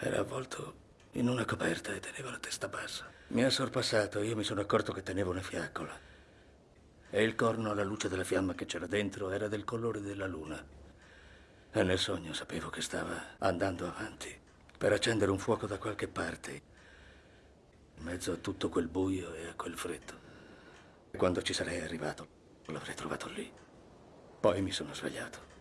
Era avvolto in una coperta e teneva la testa bassa. Mi ha sorpassato io mi sono accorto che tenevo una fiaccola. E il corno alla luce della fiamma che c'era dentro era del colore della luna. E nel sogno sapevo che stava andando avanti per accendere un fuoco da qualche parte, in mezzo a tutto quel buio e a quel freddo. E quando ci sarei arrivato, l'avrei trovato lì. Poi mi sono svegliato.